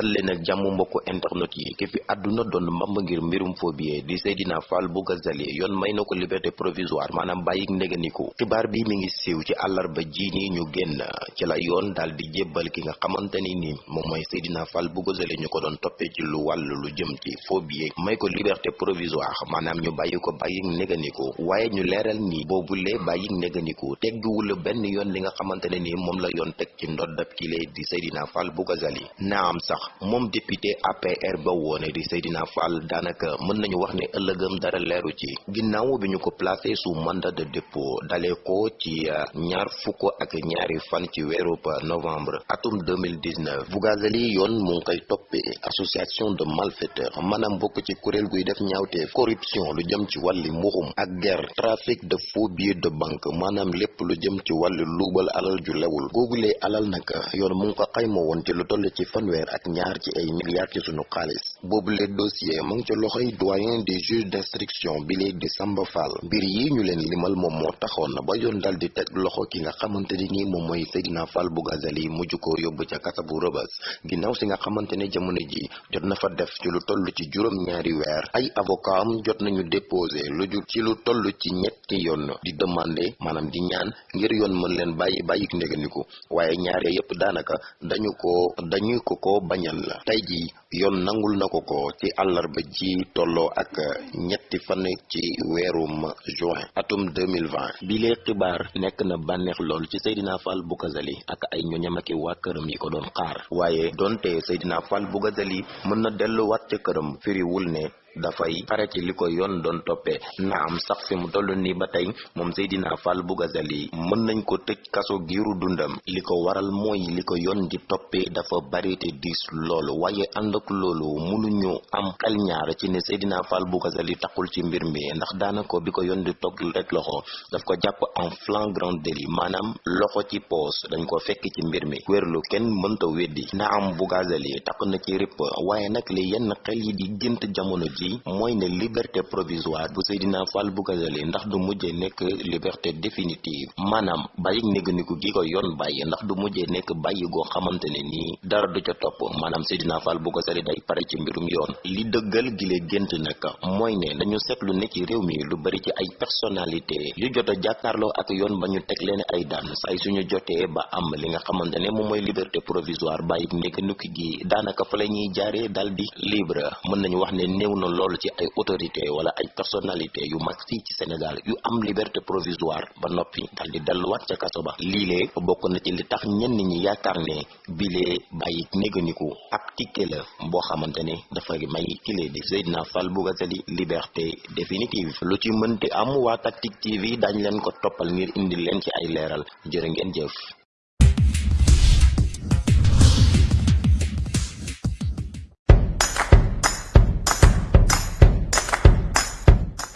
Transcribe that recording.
dal leen ak jàmm internet yi. Ki fi àdduna doon mbamb ngir mbirum phobie di Seydina Fall bu Gazali yoon may na ko liberté provisoire maanaam bàyyik ndéganiku. Xibaar bi mi ngi siiw ci àllarba ji ni ñu génn. Ci la yoon daal di jébbal ki nga xamante ni moom mooy Seydina Fall bu Gazali ñu ko doon toppee ci lu wàll lu jëm ci phobie. May ko liberté provisoire maanaam ñu bàyyi ko bàyyik ndéganiku. Waaye ñu leeral ni boobulee bàyyik ndéganiku tegguwul benn yoon li nga xamante ne ni moom la yoon teg ci ndoddab kile di Seydina Fall bu Gazali. Naam sax moom député APR ba woone di Seydina Fall daanaka mën nañu wax ne ëllëgam dara leeru ci. Ginnaaw bi ko placé sous mandat de dépôt dalee ko ci ñaar fukk ak ñaari fan ci novembre atum 2019 Bougazelli yoon mu ngi koy association de malfaiteurs maanaam bokk ci kuréel guy def ñaawteef corruption lu jëm ci wàlli mbuxum ak guerre trafic de faux billets de banque maanaam lépp lu jëm ci alal ju lewul. Alal nag yoon mu ngi ko xayma woon ci lu toll ci ak ñaar ci ay milliards ci sunu xaalis boobu dossier mu ngi ca loxoy doyen des juges d'instruction bi léegi di Fall. Mbir yi ñu leen limal moom moo taxoon ba yoon dal di teg loxo ki nga xamante ni nii moom mooy Seydina Fall bu Gazali mujj ko yóbbu ca kasa bu rëbës. Si nga xamante ne jamono ji jot na fa def ci lu toll ci juróom ñaari weer. Ay avocat jot nañu déposé lu ju ci lu toll ci ñetti yoon di demander maanaam di ñaan ngir yoon mën leen ndéganiku waaye ñaare yépp daanaka dañu ko dañuy ko ko bañal. La tey ji yoon nangul na ko ko ci àllarba ji tolloo ak ñetti fan ci weerum juin atum 2020 bi lee xibaar nekk na bànneex lool ci Seydina Fall bu Gazali ak ay ñoñam ak waa këram yi ko doon xaar. Waaye donte Seydina Fall bu Gazali mën na delluwaat ca këram firiwul ne dafay pare ci li ko yoon doon toppee. Na am sax fi mu toll nii ba tey moom Seydina Fall bu Gazali mën nañ ko kaso giiru dundam. Li ko waral mooy li ko yoon di toppee dafa bari te diis loolu waaye ànd ak loolu mënuñu am xel ñaar ci ne Seydina Fall bu Gazali taxul ci mbir mi ndax daanaka bi ko yoon di togg rek loxo daf ko jàpp en flagrant délit maanaam loxo ci poos dañ ko fekk ci mbir mi. Wérlu kenn mënta weddi. Na am bu Gazali takk na ci ripp waaye nag li yenn xel yi di gént jamono mooy ne liberté provisoire bu Seydina Fall bu Gazali ndax du mujjee nekk liberté définitive. Maanaam bàyyi néganiku gi ko yoon bàyyi ndax du mujjee nekk bàyyi goo xamante nii dara du ca topp. Maanaam Seydina Fall bu Gazali day pare ci mbirum yoon. Li dëggal gi lee gént nag mooy ne dañu seetlu ne ci réew mi lu bari ci ay personnalité yu jot a jàkkaarloo ak yoon ba ñu teg leen ay daan. Say suñu jotee ba am li nga xamante ne moom mooy liberté provisoire bàyyi néganiku gi daanaka fa la ñuy jaaree dal libre. Mën nañu wax ne néew na lool ci ay autorité wala ay personnalité yu mag fii ci Sénégal yu am liberté provisoire ba noppi dal di delluwaat ca kaso ba. Liilee bokk na ci li tax ñenn ñi yaakaar ne bilee bàyyi néganiku ab tikke la boo xamante ne dafay may kile di Seydina Fall bu Gazali liberté définitive. Lu ci am Tactic TV dañ leen ko toppal ngir indi leen ci ay leeral. Jërë ngeen jëf